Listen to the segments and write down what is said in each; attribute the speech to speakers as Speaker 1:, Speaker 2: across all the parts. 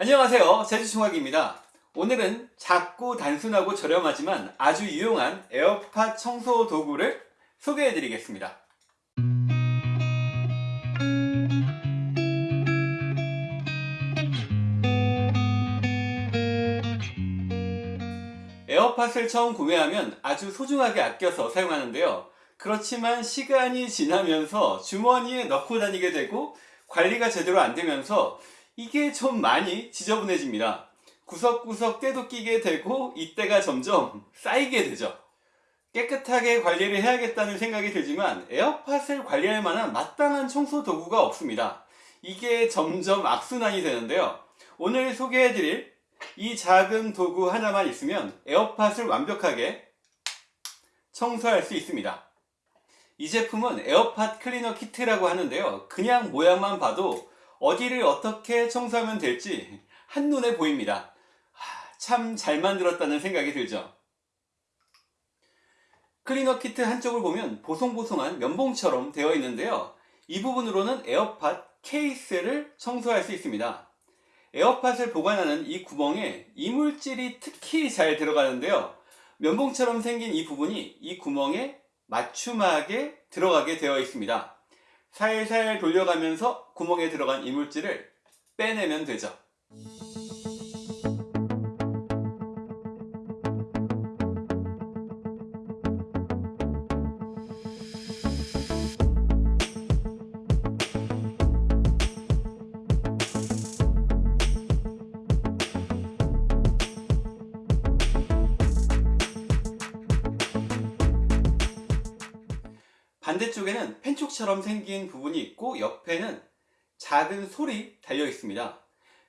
Speaker 1: 안녕하세요. 제주총학입니다. 오늘은 작고 단순하고 저렴하지만 아주 유용한 에어팟 청소 도구를 소개해 드리겠습니다. 에어팟을 처음 구매하면 아주 소중하게 아껴서 사용하는데요. 그렇지만 시간이 지나면서 주머니에 넣고 다니게 되고 관리가 제대로 안 되면서 이게 좀 많이 지저분해집니다. 구석구석 때도 끼게 되고 이때가 점점 쌓이게 되죠. 깨끗하게 관리를 해야겠다는 생각이 들지만 에어팟을 관리할 만한 마땅한 청소 도구가 없습니다. 이게 점점 악순환이 되는데요. 오늘 소개해드릴 이 작은 도구 하나만 있으면 에어팟을 완벽하게 청소할 수 있습니다. 이 제품은 에어팟 클리너 키트라고 하는데요. 그냥 모양만 봐도 어디를 어떻게 청소하면 될지 한눈에 보입니다. 참 잘 만들었다는 생각이 들죠. 클리너 키트 한쪽을 보면 보송보송한 면봉처럼 되어 있는데요. 이 부분으로는 에어팟 케이스를 청소할 수 있습니다. 에어팟을 보관하는 이 구멍에 이물질이 특히 잘 들어가는데요. 면봉처럼 생긴 이 부분이 이 구멍에 맞춤하게 들어가게 되어 있습니다. 살살 돌려가면서 구멍에 들어간 이물질을 빼내면 되죠. 반대쪽에는 펜촉처럼 생긴 부분이 있고 옆에는 작은 솔이 달려 있습니다.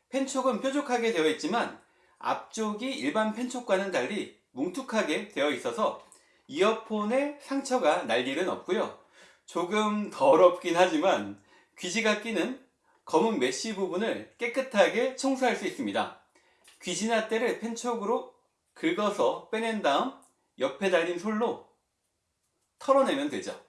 Speaker 1: 펜촉은 뾰족하게 되어 있지만 앞쪽이 일반 펜촉과는 달리 뭉툭하게 되어 있어서 이어폰에 상처가 날 일은 없고요. 조금 더럽긴 하지만 귀지가 끼는 검은 메쉬 부분을 깨끗하게 청소할 수 있습니다. 귀지나 때를 펜촉으로 긁어서 빼낸 다음 옆에 달린 솔로 털어내면 되죠.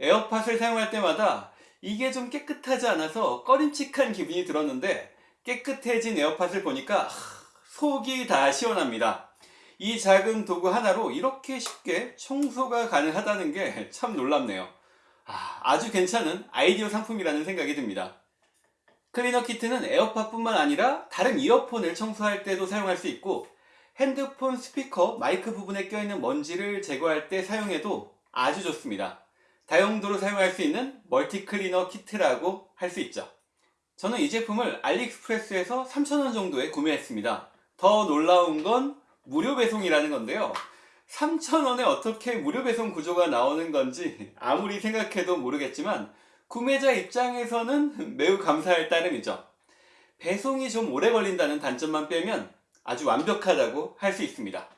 Speaker 1: 에어팟을 사용할 때마다 이게 좀 깨끗하지 않아서 꺼림칙한 기분이 들었는데 깨끗해진 에어팟을 보니까 속이 다 시원합니다. 이 작은 도구 하나로 이렇게 쉽게 청소가 가능하다는 게 참 놀랍네요. 아주 괜찮은 아이디어 상품이라는 생각이 듭니다. 클리너 키트는 에어팟뿐만 아니라 다른 이어폰을 청소할 때도 사용할 수 있고 핸드폰 스피커, 마이크 부분에 껴있는 먼지를 제거할 때 사용해도 아주 좋습니다. 다용도로 사용할 수 있는 멀티 클리너 키트라고 할 수 있죠. 저는 이 제품을 알리익스프레스에서 3,000원 정도에 구매했습니다. 더 놀라운 건 무료 배송이라는 건데요. 3,000원에 어떻게 무료 배송 구조가 나오는 건지 아무리 생각해도 모르겠지만 구매자 입장에서는 매우 감사할 따름이죠. 배송이 좀 오래 걸린다는 단점만 빼면 아주 완벽하다고 할 수 있습니다.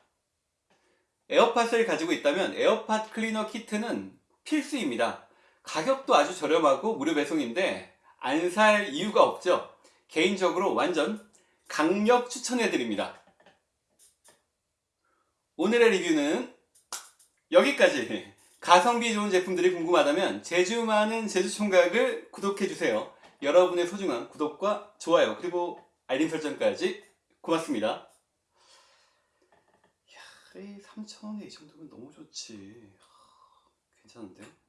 Speaker 1: 에어팟을 가지고 있다면 에어팟 클리너 키트는 필수입니다. 가격도 아주 저렴하고 무료 배송인데 안 살 이유가 없죠. 개인적으로 완전 강력 추천해드립니다. 오늘의 리뷰는 여기까지 가성비 좋은 제품들이 궁금하다면 재주 많은 제주총각을 구독해주세요. 여러분의 소중한 구독과 좋아요 그리고 알림 설정까지 고맙습니다. 이야, 3,000원에 이 정도면 너무 좋지. 괜찮은데?